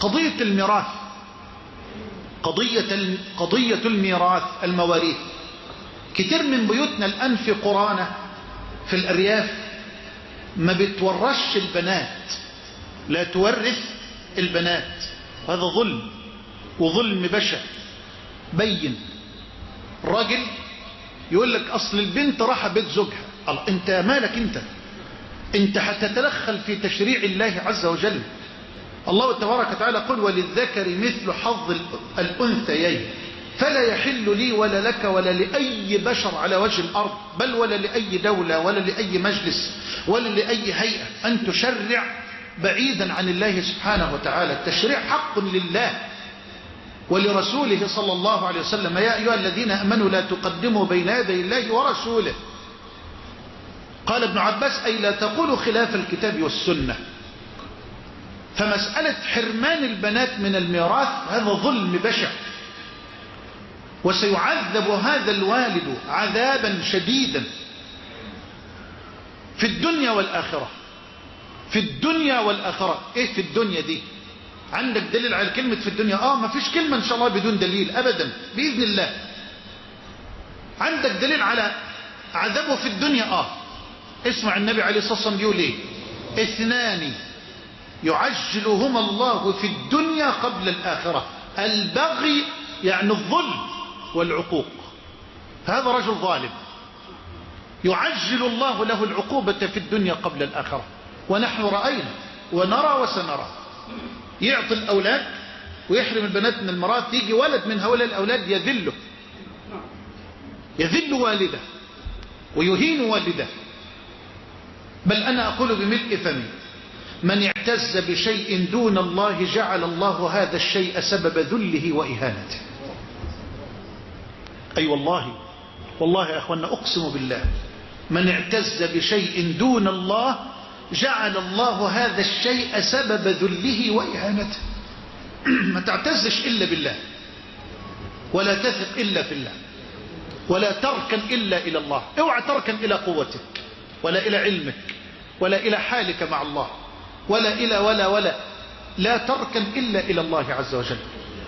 قضية الميراث قضية قضية الميراث المواريث. كتير من بيوتنا الآن في قرانا في الأرياف ما بتورش البنات لا تورث البنات. هذا ظلم وظلم بشع بين. راجل يقول لك أصل البنت راح بيت زوجها. الله أنت مالك أنت؟ أنت هتتدخل في تشريع الله عز وجل. الله تبارك وتعالى قل وللذكر مثل حظ الأنثيين فلا يحل لي ولا لك ولا لأي بشر على وجه الأرض بل ولا لأي دولة ولا لأي مجلس ولا لأي هيئة أن تشرع بعيدا عن الله سبحانه وتعالى. التشريع حق لله ولرسوله صلى الله عليه وسلم. يا أيها الذين أمنوا لا تقدموا بين يدي الله ورسوله. قال ابن عباس أي لا تقولوا خلاف الكتاب والسنة. فمسألة حرمان البنات من الميراث هذا ظلم بشع. وسيعذب هذا الوالد عذابا شديدا في الدنيا والآخرة. في الدنيا والآخرة. إيه في الدنيا دي؟ عندك دليل على كلمة في الدنيا؟ آه ما فيش كلمة إن شاء الله بدون دليل ابدا بإذن الله. عندك دليل على عذابه في الدنيا؟ آه. اسمع النبي عليه الصلاة والسلام بيقول إيه؟ اثنان يعجلهما الله في الدنيا قبل الآخرة. البغي يعني الظلم والعقوق. هذا رجل ظالم. يعجل الله له العقوبة في الدنيا قبل الآخرة. ونحن رأينا ونرى وسنرى. يعطي الأولاد ويحرم البنات من المرات يجي ولد من هؤلاء الأولاد يذله. يذل والده ويهين والده. بل أنا أقول بملء فمي. من اعتز بشيء دون الله جعل الله هذا الشيء سبب ذله وإهانته. أي أيوة والله والله يا أخوانا أقسم بالله من اعتز بشيء دون الله جعل الله هذا الشيء سبب ذله وإهانته. ما تعتزش إلا بالله ولا تثق إلا في الله ولا تركن إلا إلى الله. اوعى تركن إلى قوتك ولا إلى علمك ولا إلى حالك مع الله. ولا إلى ولا ولا. لا تركن إلا إلى الله عز وجل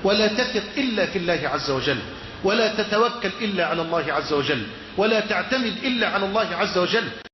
ولا تثق إلا في الله عز وجل ولا تتوكل إلا على الله عز وجل ولا تعتمد إلا على الله عز وجل.